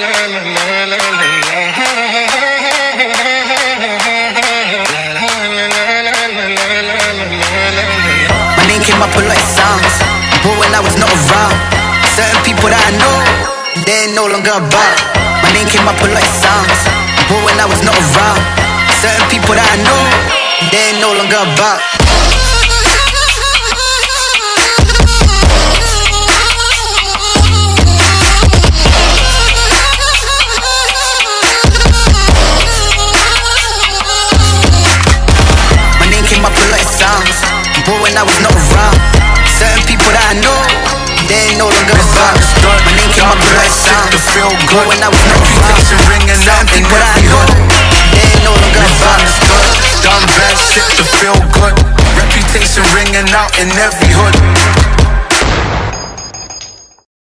My name came up a lot of sounds. But when I was not around Certain people that I know They ain't no longer about. My name came up a lot of sounds. But when I was not around Certain people that I know They ain't no longer about. But when I was not around, certain people that I know, they ain't no longer about. My name came up lot of sounds. But when I was not around, certain people that I know, they ain't no longer about. Done bad shit to feel good. Reputation ringing out in every hood.